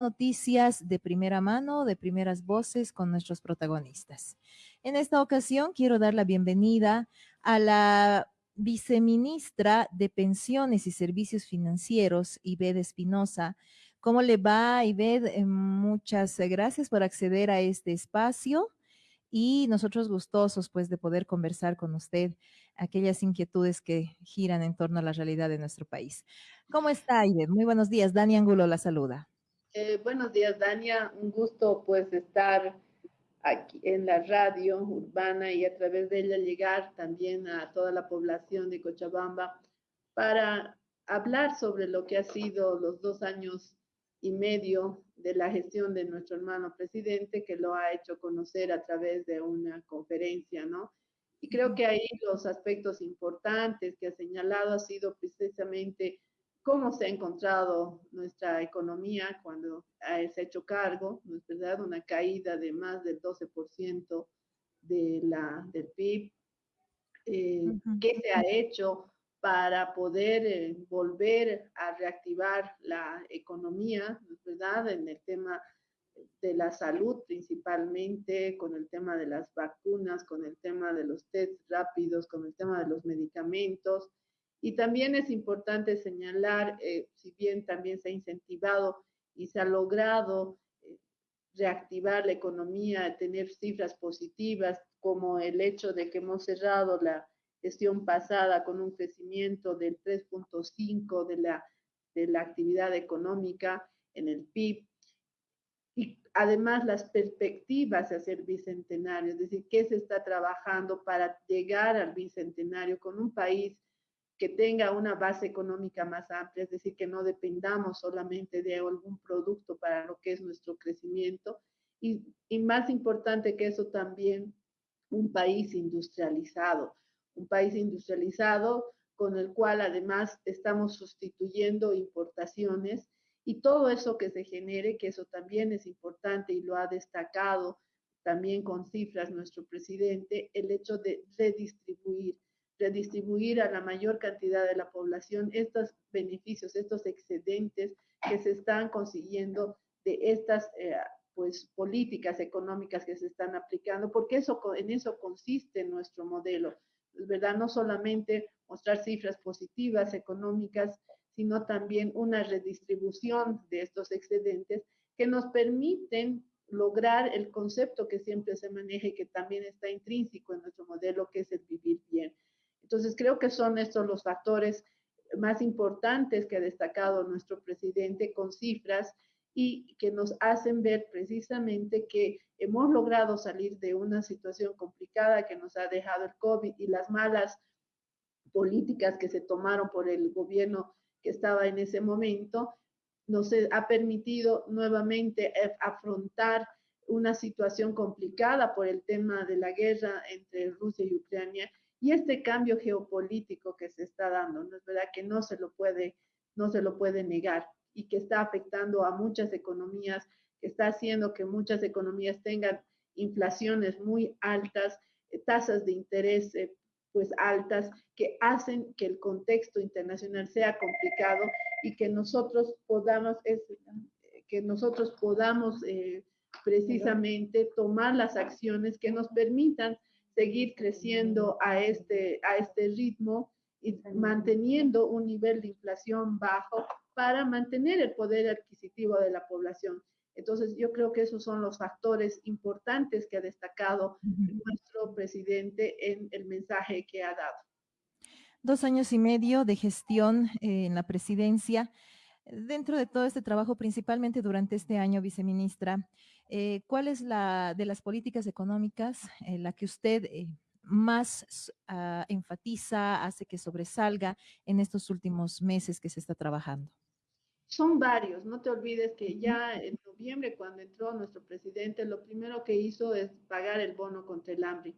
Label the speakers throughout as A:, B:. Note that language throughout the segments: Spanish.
A: noticias de primera mano, de primeras voces con nuestros protagonistas. En esta ocasión quiero dar la bienvenida a la viceministra de Pensiones y Servicios Financieros, Ived Espinosa. ¿Cómo le va, Ived? Eh, muchas gracias por acceder a este espacio y nosotros gustosos pues de poder conversar con usted aquellas inquietudes que giran en torno a la realidad de nuestro país. ¿Cómo está, Ived? Muy buenos días. Dani Angulo la saluda.
B: Eh, buenos días, Dania. Un gusto pues estar aquí en la radio urbana y a través de ella llegar también a toda la población de Cochabamba para hablar sobre lo que ha sido los dos años y medio de la gestión de nuestro hermano presidente, que lo ha hecho conocer a través de una conferencia, ¿no? Y creo que ahí los aspectos importantes que ha señalado ha sido precisamente cómo se ha encontrado nuestra economía cuando se ha hecho cargo, ¿no es verdad? Una caída de más del 12% de la, del PIB. Eh, ¿Qué se ha hecho para poder eh, volver a reactivar la economía, ¿no es verdad? En el tema de la salud principalmente, con el tema de las vacunas, con el tema de los test rápidos, con el tema de los medicamentos, y también es importante señalar, eh, si bien también se ha incentivado y se ha logrado eh, reactivar la economía, tener cifras positivas, como el hecho de que hemos cerrado la gestión pasada con un crecimiento del 3.5 de la, de la actividad económica en el PIB. Y además las perspectivas hacia el bicentenario, es decir, qué se está trabajando para llegar al bicentenario con un país que tenga una base económica más amplia, es decir, que no dependamos solamente de algún producto para lo que es nuestro crecimiento. Y, y más importante que eso también, un país industrializado, un país industrializado con el cual además estamos sustituyendo importaciones y todo eso que se genere, que eso también es importante y lo ha destacado también con cifras nuestro presidente, el hecho de redistribuir redistribuir a la mayor cantidad de la población estos beneficios, estos excedentes que se están consiguiendo de estas eh, pues, políticas económicas que se están aplicando, porque eso, en eso consiste nuestro modelo, ¿verdad? No solamente mostrar cifras positivas económicas, sino también una redistribución de estos excedentes que nos permiten lograr el concepto que siempre se maneja y que también está intrínseco en nuestro modelo, que es el vivir bien. Entonces, creo que son estos los factores más importantes que ha destacado nuestro presidente con cifras y que nos hacen ver precisamente que hemos logrado salir de una situación complicada que nos ha dejado el COVID y las malas políticas que se tomaron por el gobierno que estaba en ese momento, nos ha permitido nuevamente afrontar una situación complicada por el tema de la guerra entre Rusia y Ucrania y este cambio geopolítico que se está dando, ¿no es verdad? Que no se lo puede, no se lo puede negar y que está afectando a muchas economías, que está haciendo que muchas economías tengan inflaciones muy altas, eh, tasas de interés eh, pues altas, que hacen que el contexto internacional sea complicado y que nosotros podamos, que nosotros podamos eh, precisamente tomar las acciones que nos permitan seguir creciendo a este, a este ritmo y manteniendo un nivel de inflación bajo para mantener el poder adquisitivo de la población. Entonces, yo creo que esos son los factores importantes que ha destacado nuestro presidente en el mensaje que ha dado.
A: Dos años y medio de gestión en la presidencia. Dentro de todo este trabajo, principalmente durante este año, viceministra, eh, ¿cuál es la de las políticas económicas eh, la que usted eh, más ah, enfatiza, hace que sobresalga en estos últimos meses que se está trabajando?
B: Son varios, no te olvides que ya en noviembre cuando entró nuestro presidente, lo primero que hizo es pagar el bono contra el hambre.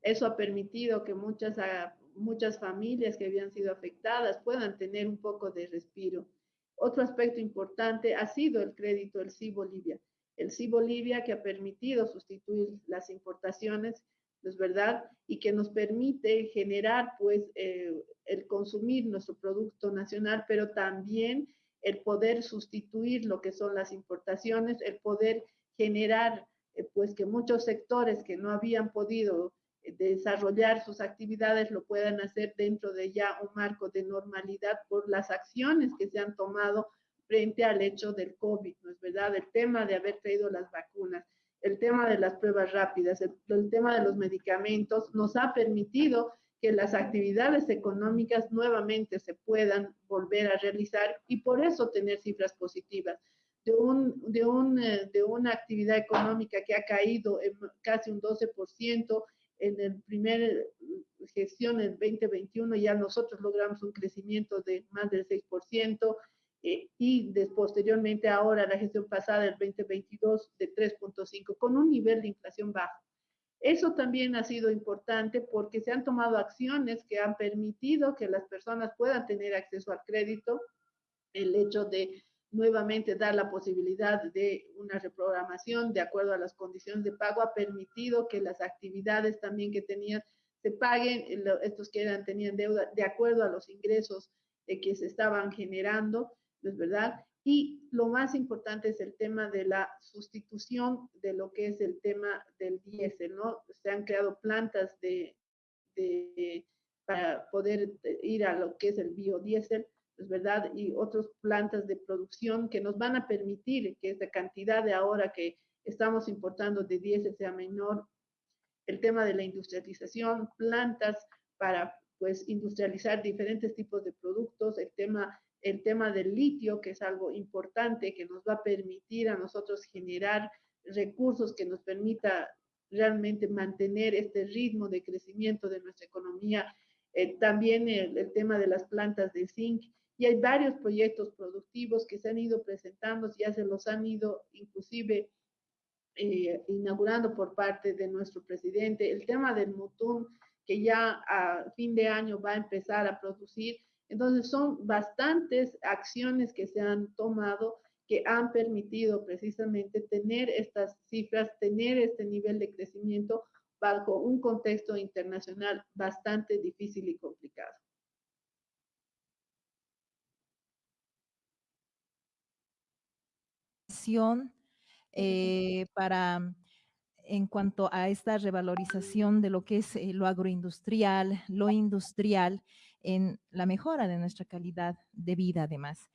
B: Eso ha permitido que muchas, ah, muchas familias que habían sido afectadas puedan tener un poco de respiro. Otro aspecto importante ha sido el crédito del sí Bolivia el sí Bolivia que ha permitido sustituir las importaciones, es verdad, y que nos permite generar pues eh, el consumir nuestro producto nacional, pero también el poder sustituir lo que son las importaciones, el poder generar eh, pues que muchos sectores que no habían podido eh, desarrollar sus actividades lo puedan hacer dentro de ya un marco de normalidad por las acciones que se han tomado frente al hecho del COVID, ¿no es verdad? El tema de haber traído las vacunas, el tema de las pruebas rápidas, el, el tema de los medicamentos nos ha permitido que las actividades económicas nuevamente se puedan volver a realizar y por eso tener cifras positivas. De, un, de, un, eh, de una actividad económica que ha caído en casi un 12% en el primer gestión en 2021, ya nosotros logramos un crecimiento de más del 6%, eh, y de, posteriormente ahora la gestión pasada del 2022 de 3.5, con un nivel de inflación bajo. Eso también ha sido importante porque se han tomado acciones que han permitido que las personas puedan tener acceso al crédito, el hecho de nuevamente dar la posibilidad de una reprogramación de acuerdo a las condiciones de pago ha permitido que las actividades también que tenían se paguen, estos que eran, tenían deuda de acuerdo a los ingresos eh, que se estaban generando, ¿no es verdad? Y lo más importante es el tema de la sustitución de lo que es el tema del diésel, ¿no? Se han creado plantas de, para poder ir a lo que es el biodiesel, ¿es verdad? Y otras plantas de producción que nos van a permitir que esta cantidad de ahora que estamos importando de diésel sea menor. El tema de la industrialización, plantas para pues industrializar diferentes tipos de productos, el tema el tema del litio, que es algo importante que nos va a permitir a nosotros generar recursos que nos permita realmente mantener este ritmo de crecimiento de nuestra economía. Eh, también el, tema de las plantas de zinc. Y hay varios proyectos productivos que se han ido presentando, ya se los han ido inclusive eh, inaugurando por parte de nuestro presidente. El tema del Mutún, que ya a fin de año va a empezar a producir, entonces son bastantes acciones que se han tomado que han permitido precisamente tener estas cifras, tener este nivel de crecimiento bajo un contexto internacional bastante difícil y complicado.
A: Eh, para en cuanto a esta revalorización de lo que es eh, lo agroindustrial, lo industrial, en la mejora de nuestra calidad de vida además.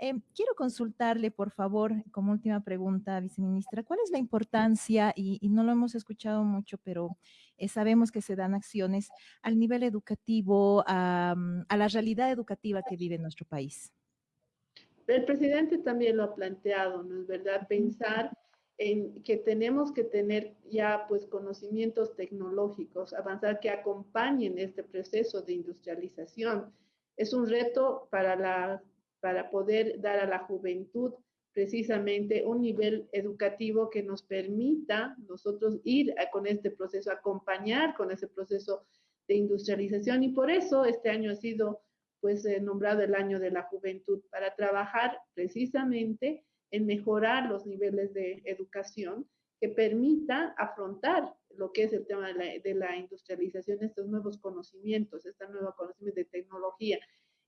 A: Eh, quiero consultarle, por favor, como última pregunta, viceministra, ¿cuál es la importancia, y, no lo hemos escuchado mucho, pero eh, sabemos que se dan acciones al nivel educativo, a, a la realidad educativa que vive nuestro país?
B: El presidente también lo ha planteado, ¿no es verdad? Pensar en que tenemos que tener ya pues conocimientos tecnológicos, avanzar que acompañen este proceso de industrialización. Es un reto para, la, para poder dar a la juventud precisamente un nivel educativo que nos permita nosotros ir con este proceso, acompañar con ese proceso de industrialización y por eso este año ha sido pues eh, nombrado el año de la juventud para trabajar precisamente en mejorar los niveles de educación que permita afrontar lo que es el tema de la, de la industrialización, estos nuevos conocimientos, esta nueva conocimiento de tecnología.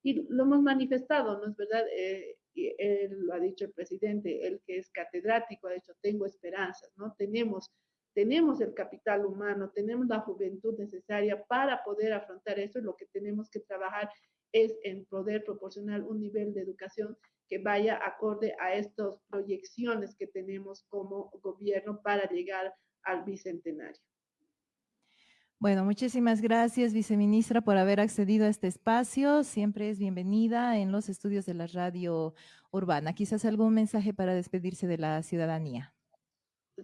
B: Y lo hemos manifestado, ¿no es verdad? Eh, él lo ha dicho el presidente, el que es catedrático, ha dicho, tengo esperanzas, ¿no? Tenemos, tenemos el capital humano, tenemos la juventud necesaria para poder afrontar eso y lo que tenemos que trabajar es en poder proporcionar un nivel de educación que vaya acorde a estas proyecciones que tenemos como gobierno para llegar al bicentenario.
A: Bueno, muchísimas gracias, viceministra, por haber accedido a este espacio. Siempre es bienvenida en los estudios de la radio urbana. Quizás algún mensaje para despedirse de la ciudadanía.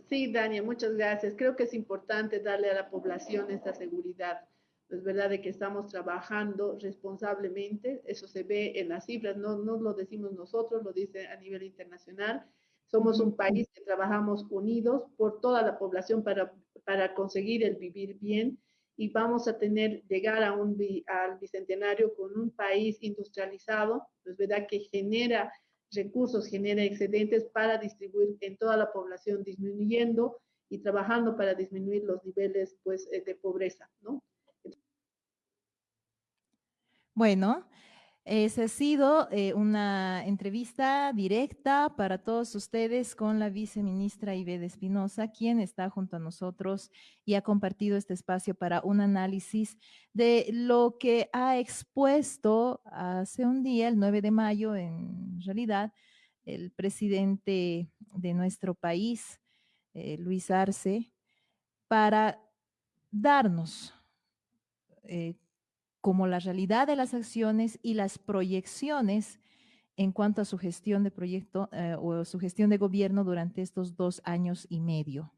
B: Sí, Dania, muchas gracias. Creo que es importante darle a la población esta seguridad es verdad de que estamos trabajando responsablemente, eso se ve en las cifras, no, no lo decimos nosotros, lo dice a nivel internacional. Somos un país que trabajamos unidos por toda la población para, para conseguir el vivir bien y vamos a tener, llegar a un, al bicentenario con un país industrializado, es verdad que genera recursos, genera excedentes para distribuir en toda la población, disminuyendo y trabajando para disminuir los niveles pues, eh, de pobreza, ¿no?
A: Bueno, Esa ha sido eh, una entrevista directa para todos ustedes con la viceministra Ivede Espinosa, quien está junto a nosotros y ha compartido este espacio para un análisis de lo que ha expuesto hace un día, el 9 de mayo, en realidad, el presidente de nuestro país, eh, Luis Arce, para darnos eh, como la realidad de las acciones y las proyecciones en cuanto a su gestión de proyecto eh, o su gestión de gobierno durante estos dos años y medio.